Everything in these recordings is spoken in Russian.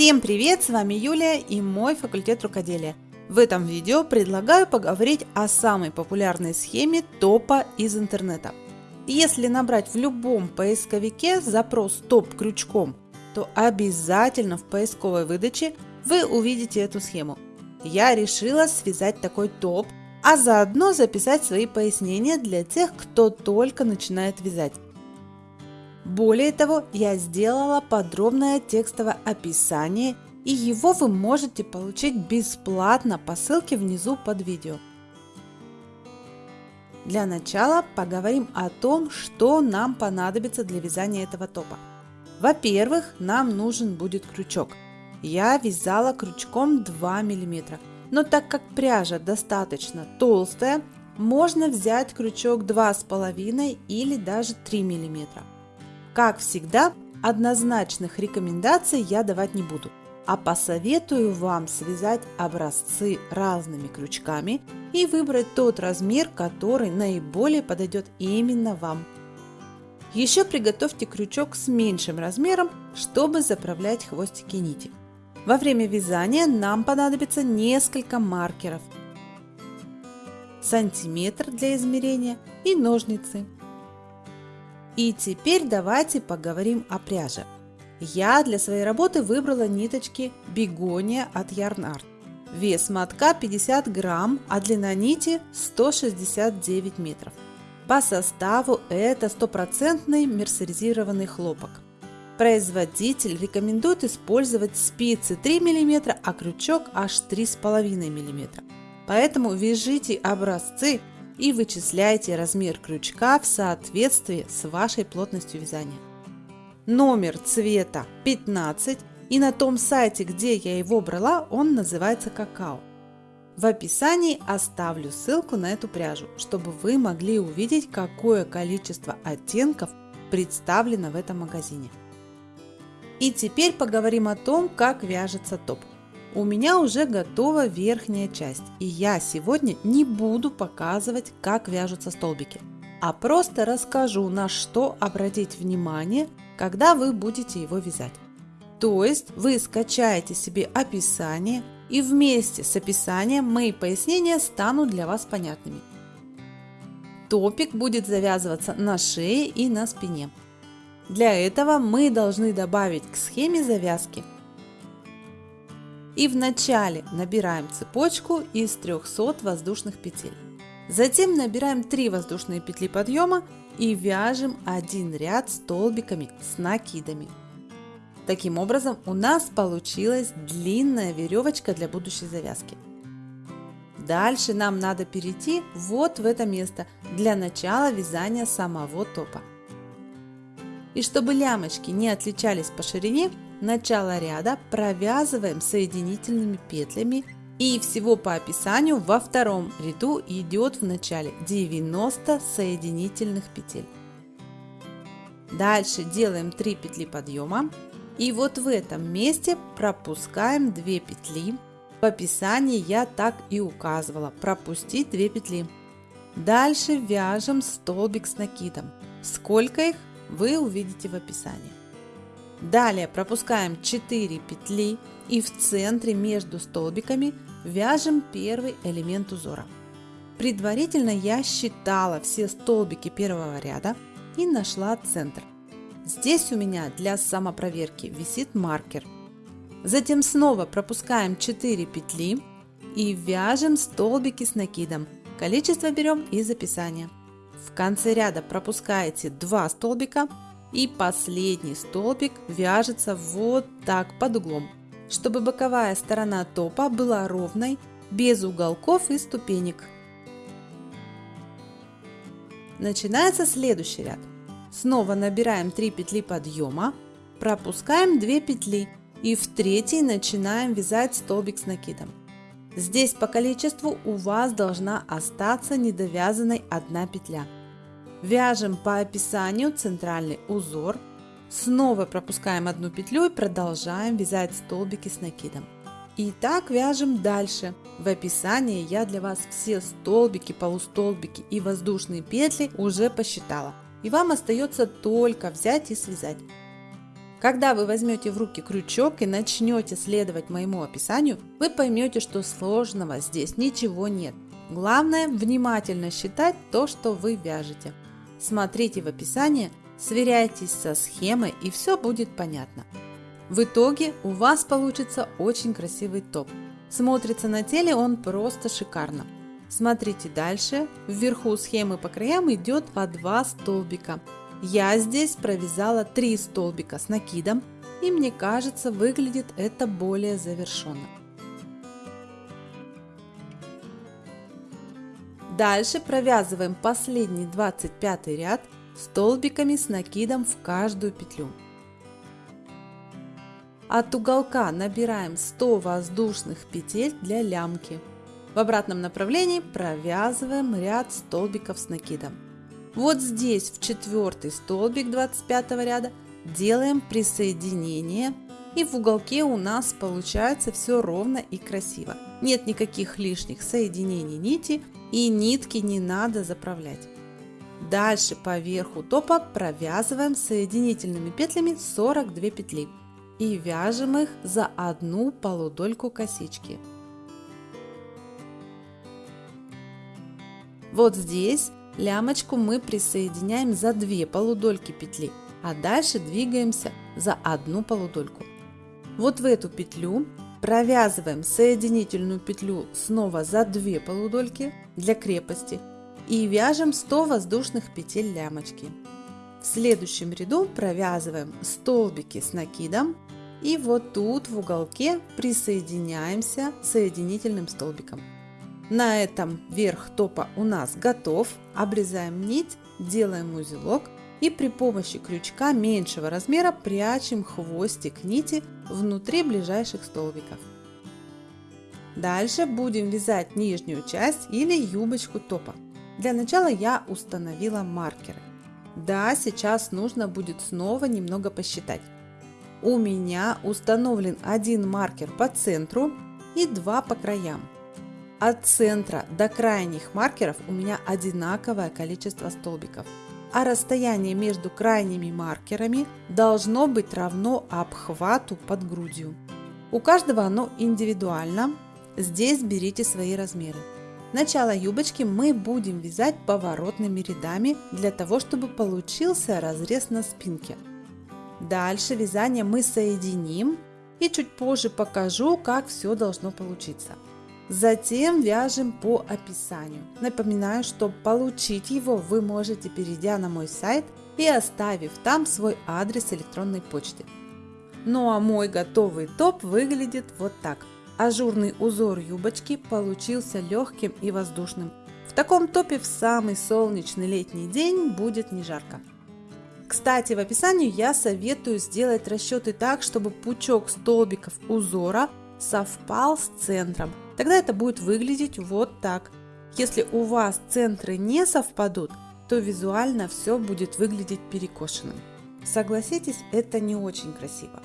Всем привет! С вами Юлия и мой факультет рукоделия. В этом видео предлагаю поговорить о самой популярной схеме топа из интернета. Если набрать в любом поисковике запрос топ крючком, то обязательно в поисковой выдаче вы увидите эту схему. Я решила связать такой топ, а заодно записать свои пояснения для тех, кто только начинает вязать. Более того, я сделала подробное текстовое описание и его вы можете получить бесплатно по ссылке внизу под видео. Для начала поговорим о том, что нам понадобится для вязания этого топа. Во-первых, нам нужен будет крючок. Я вязала крючком 2 мм, но так как пряжа достаточно толстая, можно взять крючок 2,5 или даже 3 мм. Как всегда, однозначных рекомендаций я давать не буду, а посоветую вам связать образцы разными крючками и выбрать тот размер, который наиболее подойдет именно вам. Еще приготовьте крючок с меньшим размером, чтобы заправлять хвостики нити. Во время вязания нам понадобится несколько маркеров, сантиметр для измерения и ножницы. И теперь давайте поговорим о пряже. Я для своей работы выбрала ниточки бегония от Yarn Art. Вес мотка 50 грамм, а длина нити 169 метров. По составу это стопроцентный мерсеризированный хлопок. Производитель рекомендует использовать спицы 3 мм, а крючок аж 3,5 мм. Поэтому вяжите образцы и вычисляйте размер крючка в соответствии с вашей плотностью вязания. Номер цвета 15 и на том сайте, где я его брала, он называется какао. В описании оставлю ссылку на эту пряжу, чтобы вы могли увидеть, какое количество оттенков представлено в этом магазине. И теперь поговорим о том, как вяжется топ. У меня уже готова верхняя часть, и я сегодня не буду показывать, как вяжутся столбики, а просто расскажу, на что обратить внимание, когда вы будете его вязать. То есть вы скачаете себе описание, и вместе с описанием мои пояснения станут для вас понятными. Топик будет завязываться на шее и на спине. Для этого мы должны добавить к схеме завязки и вначале набираем цепочку из 300 воздушных петель. Затем набираем 3 воздушные петли подъема и вяжем один ряд столбиками с накидами. Таким образом у нас получилась длинная веревочка для будущей завязки. Дальше нам надо перейти вот в это место для начала вязания самого топа. И чтобы лямочки не отличались по ширине, начало ряда провязываем соединительными петлями и всего по описанию во втором ряду идет в начале 90 соединительных петель. Дальше делаем 3 петли подъема и вот в этом месте пропускаем 2 петли. В описании я так и указывала пропустить 2 петли. Дальше вяжем столбик с накидом. Сколько их вы увидите в описании. Далее пропускаем 4 петли и в центре между столбиками вяжем первый элемент узора. Предварительно я считала все столбики первого ряда и нашла центр. Здесь у меня для самопроверки висит маркер. Затем снова пропускаем 4 петли и вяжем столбики с накидом. Количество берем из описания. В конце ряда пропускаете 2 столбика и последний столбик вяжется вот так под углом, чтобы боковая сторона топа была ровной, без уголков и ступенек. Начинается следующий ряд. Снова набираем 3 петли подъема, пропускаем 2 петли и в третьей начинаем вязать столбик с накидом. Здесь по количеству у вас должна остаться недовязанной одна петля. Вяжем по описанию центральный узор. Снова пропускаем одну петлю и продолжаем вязать столбики с накидом. И так вяжем дальше. В описании я для вас все столбики, полустолбики и воздушные петли уже посчитала. И вам остается только взять и связать. Когда вы возьмете в руки крючок и начнете следовать моему описанию, вы поймете, что сложного здесь ничего нет. Главное внимательно считать то, что вы вяжете. Смотрите в описании, сверяйтесь со схемой и все будет понятно. В итоге у вас получится очень красивый топ. Смотрится на теле он просто шикарно. Смотрите дальше. Вверху схемы по краям идет по 2 столбика. Я здесь провязала 3 столбика с накидом и мне кажется выглядит это более завершенно. Дальше провязываем последний 25 ряд столбиками с накидом в каждую петлю. От уголка набираем 100 воздушных петель для лямки. В обратном направлении провязываем ряд столбиков с накидом. Вот здесь в четвертый столбик 25 ряда делаем присоединение и в уголке у нас получается все ровно и красиво. Нет никаких лишних соединений нити и нитки не надо заправлять. Дальше по верху топа провязываем соединительными петлями 42 петли и вяжем их за одну полудольку косички. Вот здесь лямочку мы присоединяем за 2 полудольки петли, а дальше двигаемся за одну полудольку. Вот в эту петлю провязываем соединительную петлю снова за 2 полудольки для крепости и вяжем 100 воздушных петель лямочки. В следующем ряду провязываем столбики с накидом и вот тут в уголке присоединяемся соединительным столбиком. На этом верх топа у нас готов. Обрезаем нить, делаем узелок и при помощи крючка меньшего размера прячем хвостик нити внутри ближайших столбиков. Дальше будем вязать нижнюю часть или юбочку топа. Для начала я установила маркеры. Да, сейчас нужно будет снова немного посчитать. У меня установлен один маркер по центру и два по краям. От центра до крайних маркеров у меня одинаковое количество столбиков, а расстояние между крайними маркерами должно быть равно обхвату под грудью. У каждого оно индивидуально, здесь берите свои размеры. Начало юбочки мы будем вязать поворотными рядами для того, чтобы получился разрез на спинке. Дальше вязание мы соединим и чуть позже покажу, как все должно получиться. Затем вяжем по описанию. Напоминаю, что получить его вы можете, перейдя на мой сайт и оставив там свой адрес электронной почты. Ну а мой готовый топ выглядит вот так. Ажурный узор юбочки получился легким и воздушным. В таком топе в самый солнечный летний день будет не жарко. Кстати, в описании я советую сделать расчеты так, чтобы пучок столбиков узора совпал с центром. Тогда это будет выглядеть вот так. Если у вас центры не совпадут, то визуально все будет выглядеть перекошенным. Согласитесь, это не очень красиво.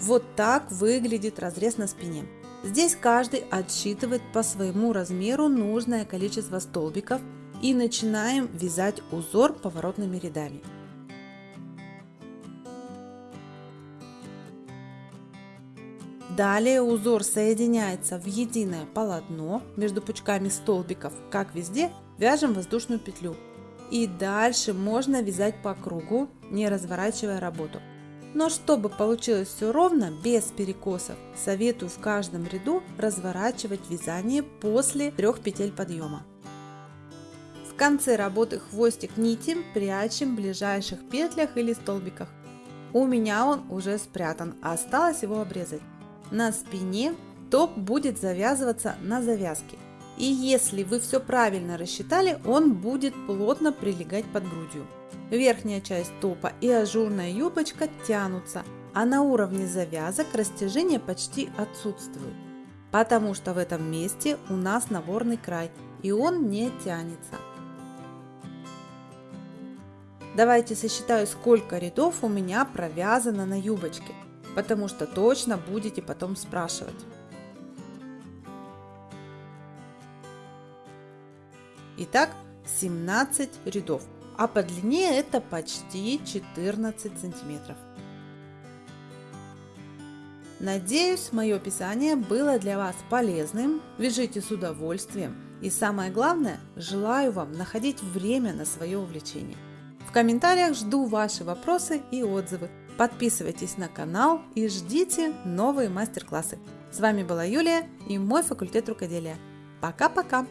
Вот так выглядит разрез на спине. Здесь каждый отсчитывает по своему размеру нужное количество столбиков и начинаем вязать узор поворотными рядами. Далее узор соединяется в единое полотно между пучками столбиков, как везде, вяжем воздушную петлю. И дальше можно вязать по кругу, не разворачивая работу. Но чтобы получилось все ровно, без перекосов, советую в каждом ряду разворачивать вязание после трех петель подъема. В конце работы хвостик нити прячем в ближайших петлях или столбиках. У меня он уже спрятан, осталось его обрезать. На спине топ будет завязываться на завязке. И если вы все правильно рассчитали, он будет плотно прилегать под грудью. Верхняя часть топа и ажурная юбочка тянутся, а на уровне завязок растяжение почти отсутствует. Потому что в этом месте у нас наборный край и он не тянется. Давайте сосчитаю, сколько рядов у меня провязано на юбочке потому что точно будете потом спрашивать. Итак, 17 рядов, а по длине это почти 14 сантиметров. Надеюсь, мое описание было для вас полезным. Вяжите с удовольствием. И самое главное, желаю вам находить время на свое увлечение. В комментариях жду ваши вопросы и отзывы. Подписывайтесь на канал и ждите новые мастер-классы. С вами была Юлия и мой факультет рукоделия. Пока-пока!